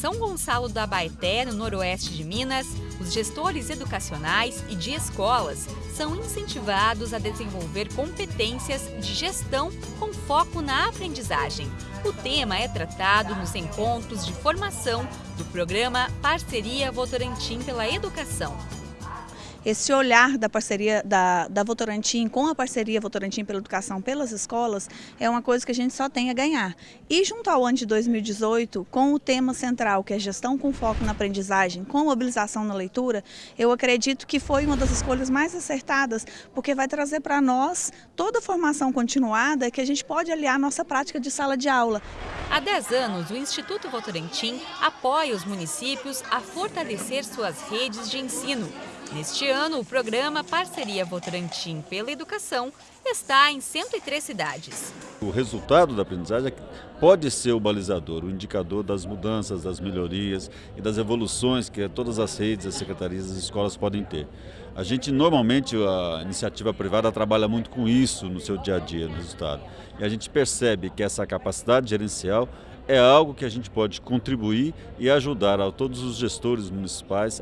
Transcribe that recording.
São Gonçalo da Baeté, no noroeste de Minas, os gestores educacionais e de escolas são incentivados a desenvolver competências de gestão com foco na aprendizagem. O tema é tratado nos encontros de formação do programa Parceria Votorantim pela Educação esse olhar da parceria da, da Votorantim com a parceria Votorantim pela Educação pelas escolas é uma coisa que a gente só tem a ganhar. E junto ao ano de 2018, com o tema central, que é gestão com foco na aprendizagem, com mobilização na leitura, eu acredito que foi uma das escolhas mais acertadas, porque vai trazer para nós toda a formação continuada que a gente pode aliar nossa prática de sala de aula. Há 10 anos, o Instituto Votorantim apoia os municípios a fortalecer suas redes de ensino Neste ano, o programa Parceria Votorantim pela Educação está em 103 cidades. O resultado da aprendizagem pode ser o balizador, o indicador das mudanças, das melhorias e das evoluções que todas as redes, as secretarias, as escolas podem ter. A gente, normalmente, a iniciativa privada trabalha muito com isso no seu dia a dia, no resultado. E a gente percebe que essa capacidade gerencial é algo que a gente pode contribuir e ajudar a todos os gestores municipais